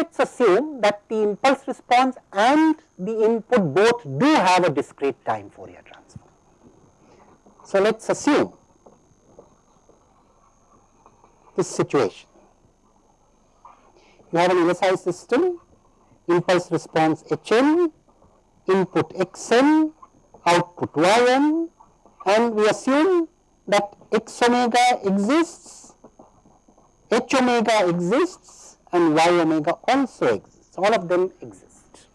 let us assume that the impulse response and the input both do have a discrete time Fourier transform. So, let us assume this situation. You have an LSI system, impulse response Hn, input Xn, output Yn and we assume that x omega exists, h omega exists and y omega also exists, all of them exist.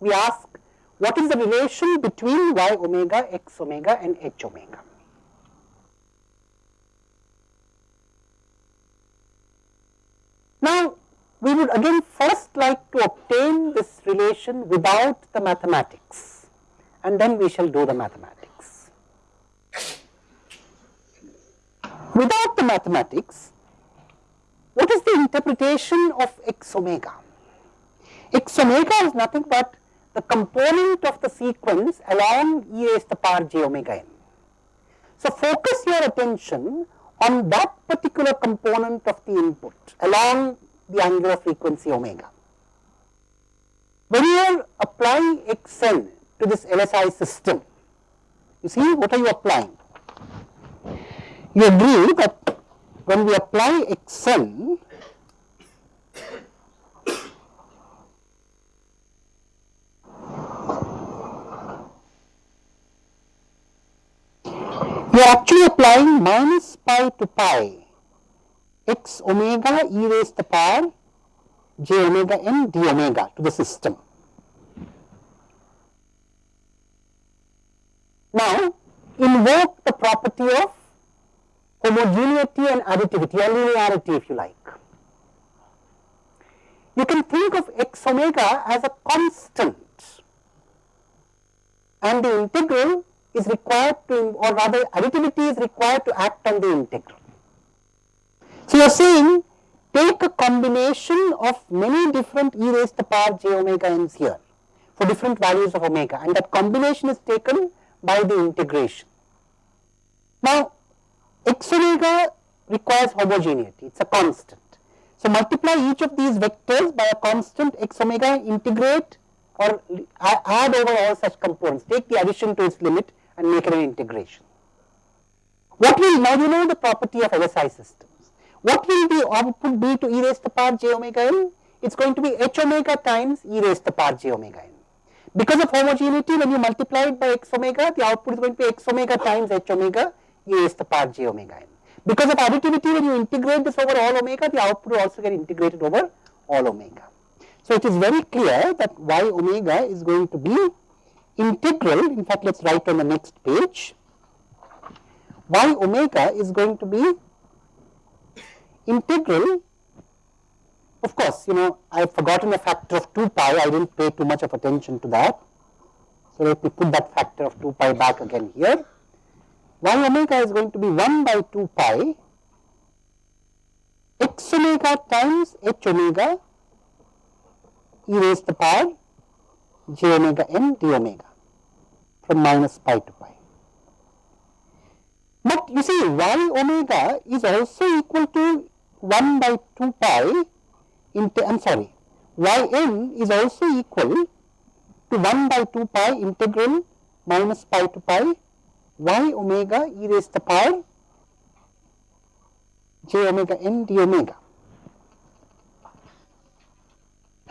We ask what is the relation between y omega, x omega and h omega. Now, we would again first like to obtain this relation without the mathematics and then we shall do the mathematics. Without the mathematics, what is the interpretation of x omega? x omega is nothing but the component of the sequence along e raised to the power j omega n. So, focus your attention on that particular component of the input along the angular frequency omega. When you applying xn to this LSI system, you see what are you applying? You agree that when we apply xn, we are actually applying minus pi to pi x omega e raised to the power j omega n d omega to the system. Now, invoke the property of homogeneity and additivity or linearity if you like. You can think of x omega as a constant and the integral is required to or rather additivity is required to act on the integral. So, you are saying take a combination of many different e raised to the power j omega n's here for different values of omega and that combination is taken by the integration. Now, x omega requires homogeneity, it is a constant. So, multiply each of these vectors by a constant x omega integrate or add over all such components, take the addition to its limit and make it an integration. What will now you know the property of LSI systems. What will the output be to e raised to the power j omega n? It is going to be h omega times e raised to the power j omega n. Because of homogeneity, when you multiply it by x omega, the output is going to be x omega times h omega to the power j omega n. Because of additivity, when you integrate this over all omega, the output also get integrated over all omega. So, it is very clear that y omega is going to be integral, in fact, let us write on the next page, y omega is going to be integral of course, you know I have forgotten a factor of 2 pi, I did not pay too much of attention to that. So, let me put that factor of 2 pi back again here. Y omega is going to be 1 by 2 pi x omega times h omega e raised to the power j omega n d omega from minus pi to pi. But you see y omega is also equal to 1 by 2 pi into I am sorry y n is also equal to 1 by 2 pi integral minus pi to pi y omega e raised to the power j omega n d omega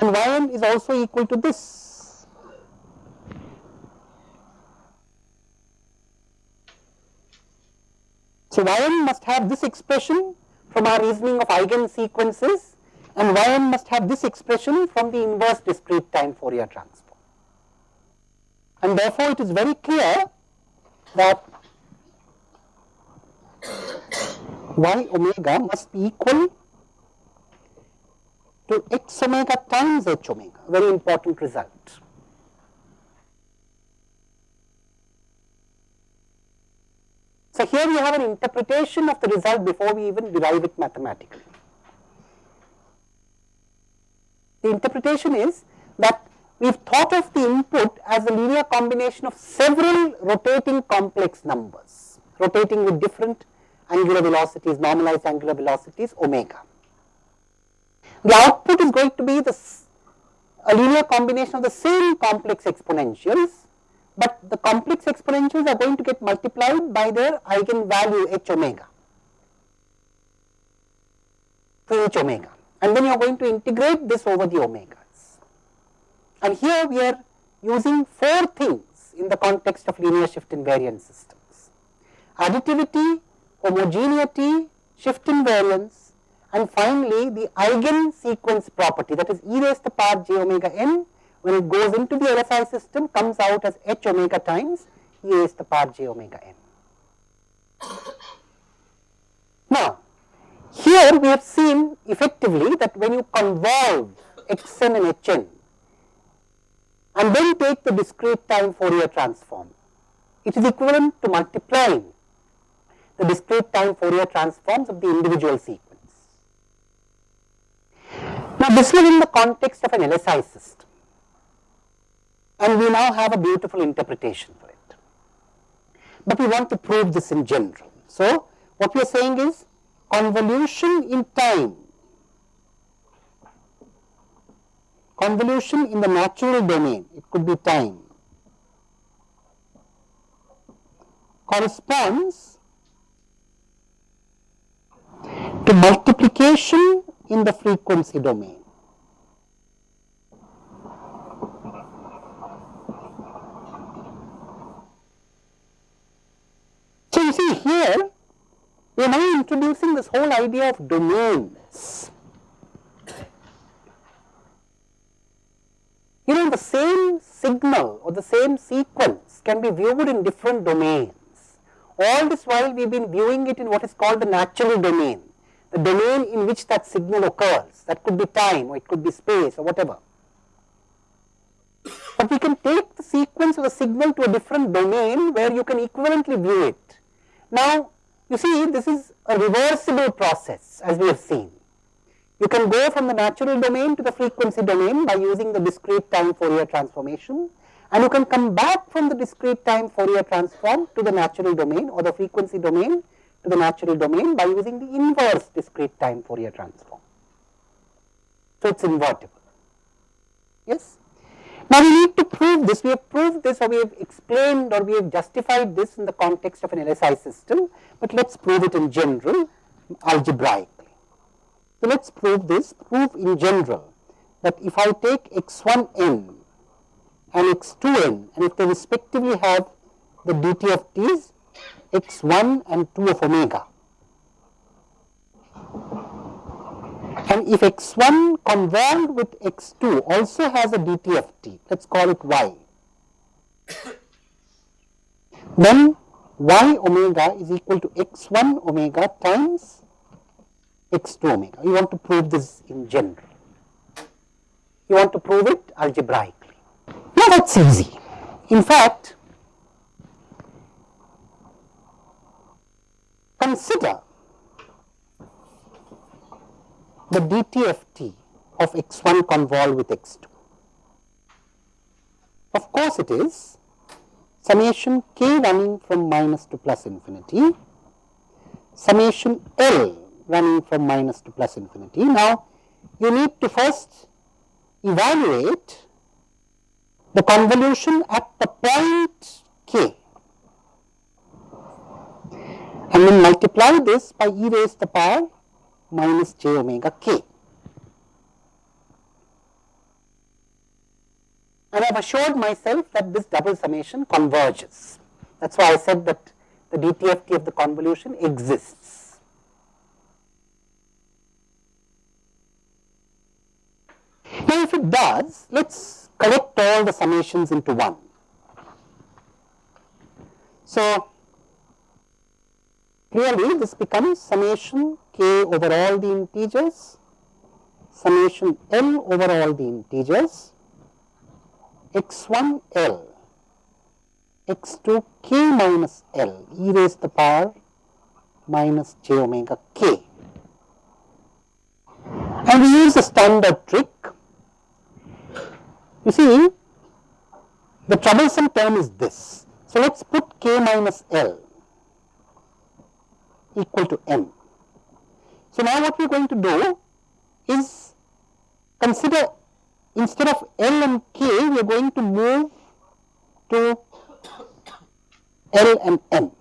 and y n is also equal to this. So, y n must have this expression from our reasoning of eigen sequences and yn must have this expression from the inverse discrete time Fourier transform. And therefore, it is very clear that y omega must be equal to x omega times h omega, very important result. So, here we have an interpretation of the result before we even derive it mathematically. The interpretation is that we have thought of the input as a linear combination of several rotating complex numbers, rotating with different angular velocities, normalized angular velocities omega. The output is going to be the a linear combination of the same complex exponentials, but the complex exponentials are going to get multiplied by their eigenvalue h omega to h omega and then you are going to integrate this over the omegas. And here we are using four things in the context of linear shift invariant systems. Additivity, homogeneity, shift invariance and finally the eigen sequence property that is e raised to the power j omega n when it goes into the LSI system comes out as h omega times e raised to the power j omega n. Now, here we have seen effectively that when you convolve xn and hn and then take the discrete time Fourier transform, it is equivalent to multiplying the discrete time Fourier transforms of the individual sequence. Now, this was in the context of an LSI system and we now have a beautiful interpretation for it, but we want to prove this in general. So, what we are saying is convolution in time, convolution in the natural domain, it could be time, corresponds to multiplication in the frequency domain. So, you see here we are now introducing this whole idea of domains. You know the same signal or the same sequence can be viewed in different domains. All this while we have been viewing it in what is called the natural domain, the domain in which that signal occurs. That could be time or it could be space or whatever. But we can take the sequence of the signal to a different domain where you can equivalently view it. Now, you see this is a reversible process as we have seen. You can go from the natural domain to the frequency domain by using the discrete time Fourier transformation and you can come back from the discrete time Fourier transform to the natural domain or the frequency domain to the natural domain by using the inverse discrete time Fourier transform. So, it is invertible. Yes. Now, we need to prove this, we have proved this or we have explained or we have justified this in the context of an LSI system, but let us prove it in general algebraically. So, let us prove this, prove in general that if I take x1n and x2n and if they respectively have the DTFTs x1 and 2 of omega. And if x1 convolved with x2 also has a dt of t, let us call it y, then y omega is equal to x1 omega times x2 omega. You want to prove this in general. You want to prove it algebraically. Now that is easy. In fact, consider the DTFT of x1 convolved with x2. Of course, it is summation k running from minus to plus infinity, summation L running from minus to plus infinity. Now, you need to first evaluate the convolution at the point k and then multiply this by e raised to the power minus j omega k. And I have assured myself that this double summation converges. That is why I said that the DTFT of the convolution exists. Now, if it does, let us collect all the summations into one. So, clearly this becomes summation k over all the integers, summation l over all the integers, x1 l, x2 k minus l e raised to the power minus j omega k. And we use the standard trick. You see, the troublesome term is this. So, let us put k minus l equal to m. So, now what we are going to do is consider instead of L and K, we are going to move to L and M.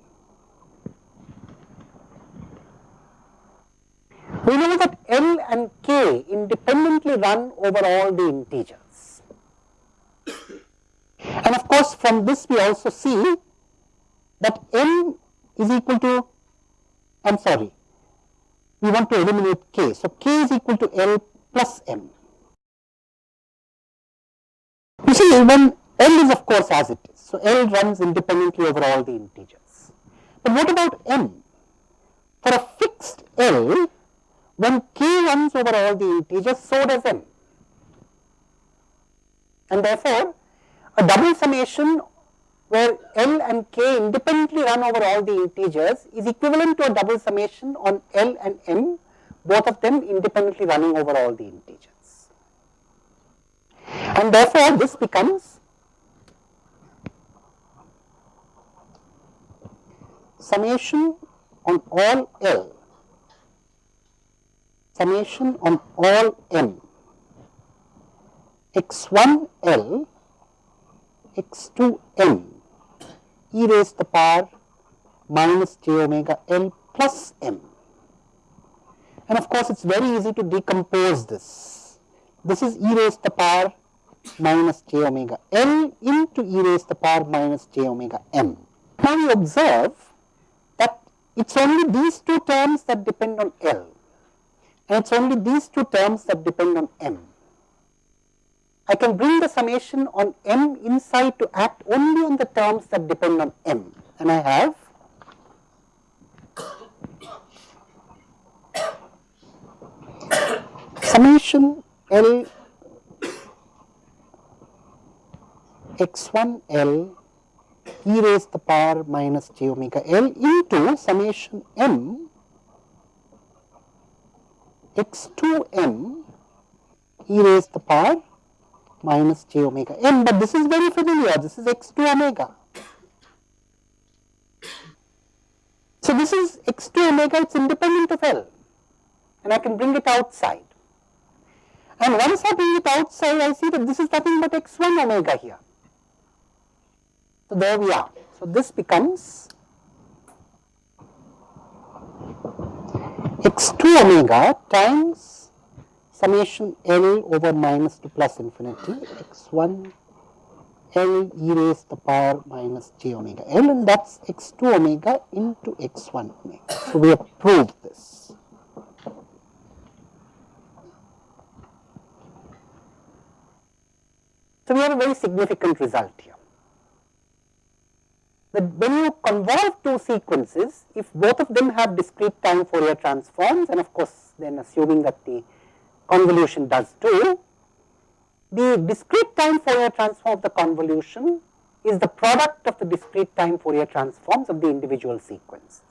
We know that L and K independently run over all the integers. And of course, from this we also see that M is equal to, I am sorry, we want to eliminate K. So, K is equal to L plus M. You see when L is of course as it is. So, L runs independently over all the integers. But what about M? For a fixed L, when k runs over all the integers, so does m. And therefore, a double summation where L and k independently run over all the integers is equivalent to a double summation on L and m, both of them independently running over all the integers. And therefore, this becomes summation on all L summation on all m x1 L x2 m e raised to the power minus j omega L plus m. And of course, it is very easy to decompose this. This is e raised to the power minus j omega L into e raised to the power minus j omega m. Now, we observe that it is only these two terms that depend on L and it is only these two terms that depend on m. I can bring the summation on m inside to act only on the terms that depend on m. And I have summation L x1 L e raised to the power minus j omega L into summation m x2m e raised to the power minus j omega m, but this is very familiar, this is x2 omega. So, this is x2 omega, it is independent of L and I can bring it outside. And once I bring it outside, I see that this is nothing but x1 omega here. So, there we are. So, this becomes x2 omega times summation L over minus to plus infinity x1 L e raised to the power minus j omega L and that is x2 omega into x1 omega. So, we have proved this. So, we have a very significant result here that when you convolve two sequences, if both of them have discrete time Fourier transforms and of course, then assuming that the convolution does too, the discrete time Fourier transform of the convolution is the product of the discrete time Fourier transforms of the individual sequences.